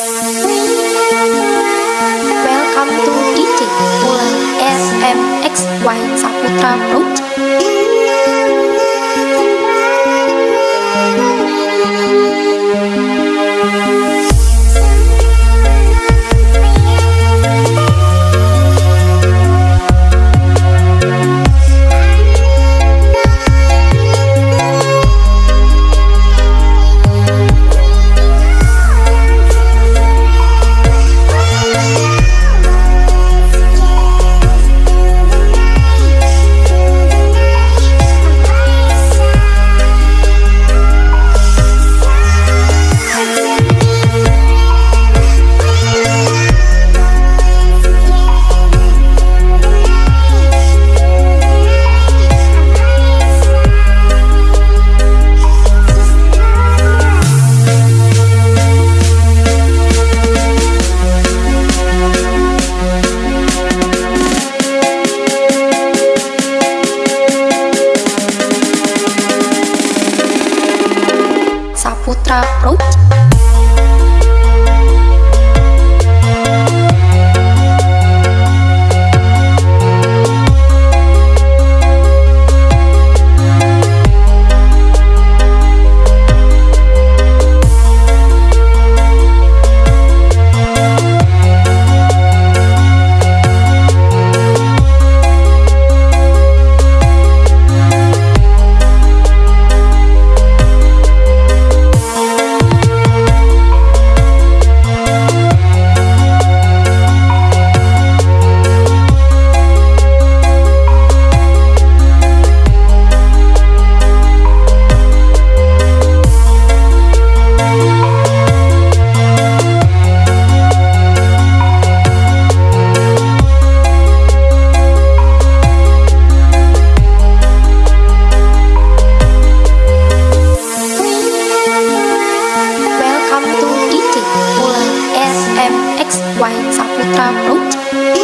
Welcome to DJ Ulan SMXY Saputra Project Saputra Project វែងសពត្រាមនុស្ស